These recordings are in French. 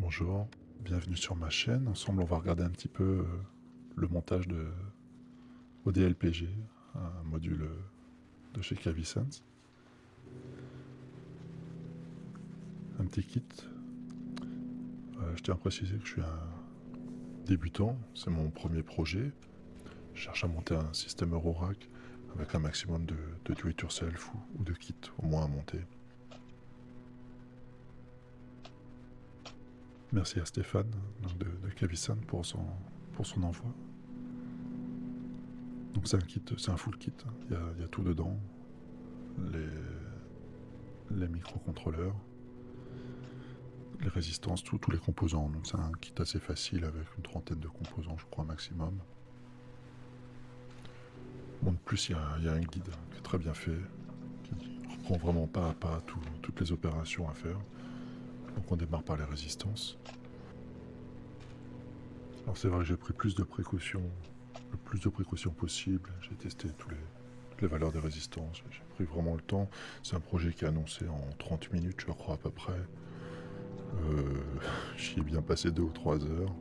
Bonjour, bienvenue sur ma chaîne. Ensemble, on va regarder un petit peu euh, le montage de ODLPG, un module euh, de chez Cavisense. Un petit kit. Euh, je tiens à préciser que je suis un débutant, c'est mon premier projet. Je cherche à monter un système Eurorack avec un maximum de, de do-it-yourself ou, ou de kits au moins à monter. Merci à Stéphane de, de pour son, pour son envoi. Donc c'est un kit, c'est un full kit. Hein. Il y, a, tout dedans. Les, les microcontrôleurs, les résistances, tous les composants. Donc c'est un kit assez facile avec une trentaine de composants, je crois, maximum. De plus, il y, a, un guide qui est très bien fait, qui reprend vraiment pas à pas toutes les opérations à faire. Donc on démarre par les résistances. Alors c'est vrai que j'ai pris plus de précautions, le plus de précautions possible. J'ai testé toutes les valeurs des résistances. J'ai pris vraiment le temps. C'est un projet qui est annoncé en 30 minutes, je crois à peu près. Euh, J'y ai bien passé deux ou trois heures.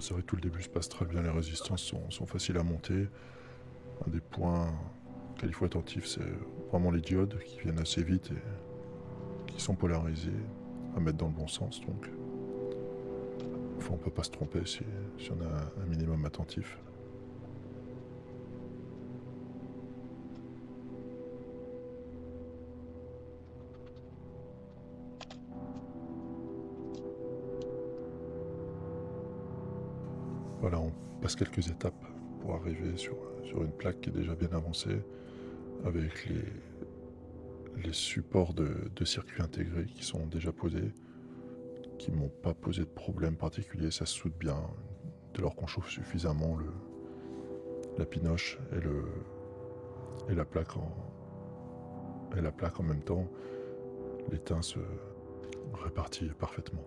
C'est vrai que tout le début se passe très bien, les résistances sont, faciles à monter. Un des points auxquels il faut attentif, c'est vraiment les diodes qui viennent assez vite et qui sont polarisées à mettre dans le bon sens. Donc, enfin, on peut pas se tromper si on a un minimum attentif. Voilà, on passe quelques étapes pour arriver sur, une plaque qui est déjà bien avancée, avec les, supports de, de circuits intégrés qui sont déjà posés, qui m'ont pas posé de problème particulier, ça se soude bien, dès lors qu'on chauffe suffisamment la pinoche et, la plaque en, et la plaque en même temps, l'étain se répartit parfaitement.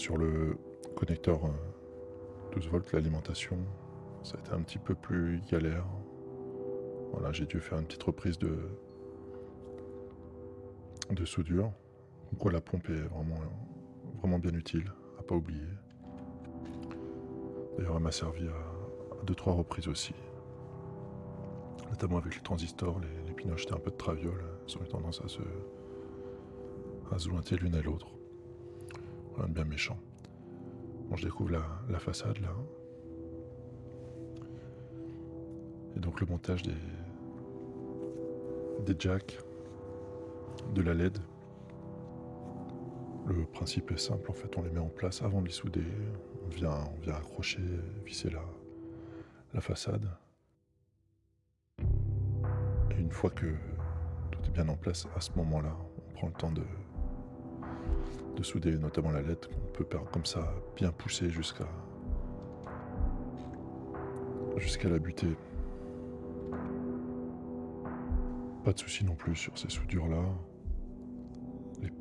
Sur le connecteur 12 euh, volts, l'alimentation, ça a été un petit peu plus galère. Voilà, j'ai dû faire une petite reprise de, de soudure. Donc la pompe est vraiment, vraiment bien utile, à pas oublier. D'ailleurs, elle m'a servi à, deux trois reprises aussi. Notamment avec les transistors, les, les pinoches étaient un peu de traviole, elles ont eu tendance à se, à se l'une à l'autre bien méchant. Je découvre la, façade là. Et donc le montage des, des jacks, de la LED. Le principe est simple, en fait, on les met en place avant de les souder. On vient, on vient accrocher, visser la, la façade. Et une fois que tout est bien en place, à ce moment-là, on prend le temps de, de souder notamment la lettre qu'on peut comme ça bien pousser jusqu'à jusqu'à la butée. Pas de souci non plus sur ces soudures là.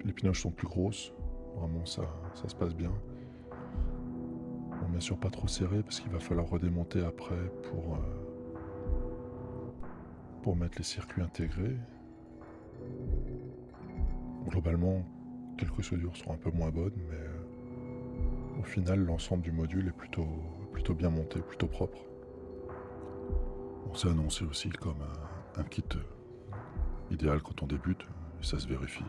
Les, pinoches sont plus grosses, vraiment ça, ça se passe bien. Bon, bien sûr pas trop serré parce qu'il va falloir redémonter après pour, euh, pour mettre les circuits intégrés. Globalement, Quelques soudures sont un peu moins bonnes, mais euh, au final, l'ensemble du module est plutôt, bien monté, plutôt propre. On s'est annoncé aussi comme un, kit euh, idéal quand on débute, et ça se vérifie.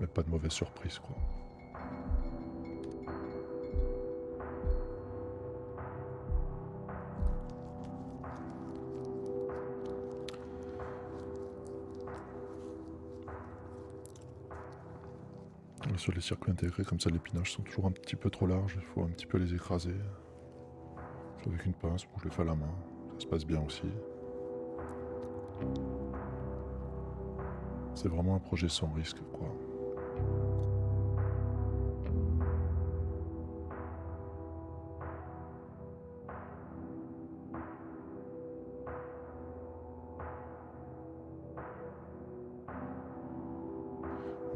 Mais pas de mauvaise surprise, quoi. Sur les circuits intégrés, comme ça les pinaches sont toujours un petit peu trop larges, il faut un petit peu les écraser. Avec une pince, je le fais à la main, ça se passe bien aussi. C'est vraiment un projet sans risque, quoi.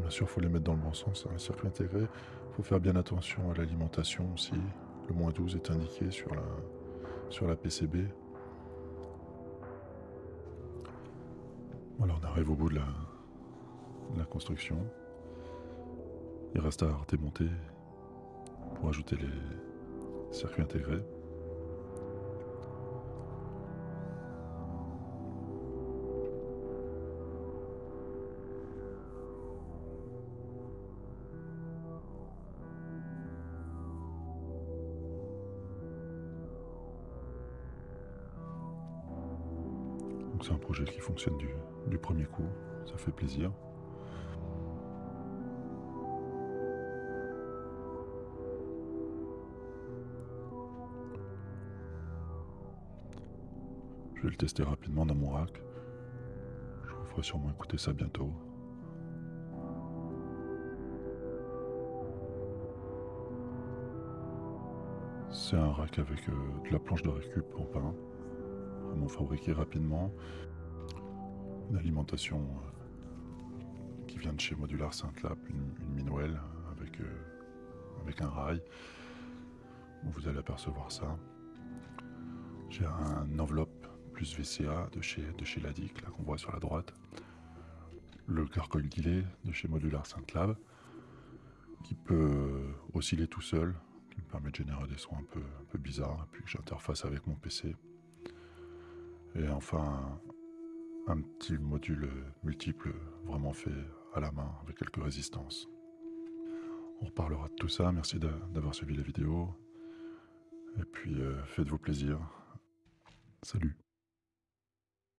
Bien sûr, il faut les mettre dans le bon sens, hein, les circuits intégrés. Il faut faire bien attention à l'alimentation aussi. Le moins 12 est indiqué sur la, sur la PCB. Voilà, on arrive au bout de la, la construction. Il reste à démonter pour ajouter les circuits intégrés. Donc c'est un projet qui fonctionne du, premier coup, ça fait plaisir. Je vais le tester rapidement dans mon rack. Je vous ferai sûrement écouter ça bientôt. C'est un rack avec euh, de la planche de récup en pain, vraiment fabriqué rapidement. Une alimentation euh, qui vient de chez Modular Saint-Lap, une, une Minwell avec, euh, avec un rail. Vous allez apercevoir ça. J'ai un enveloppe plus VCA de chez, de chez Ladic, là qu'on voit sur la droite. Le carcoil dilé de chez Modular Saint-Lab, qui peut osciller tout seul, qui me permet de générer des sons un peu, un peu bizarres, puis que j'interface avec mon PC. Et enfin, un petit module multiple vraiment fait à la main, avec quelques résistances. On reparlera de tout ça, merci d'avoir suivi la vidéo. Et puis, euh, faites-vous plaisir. Salut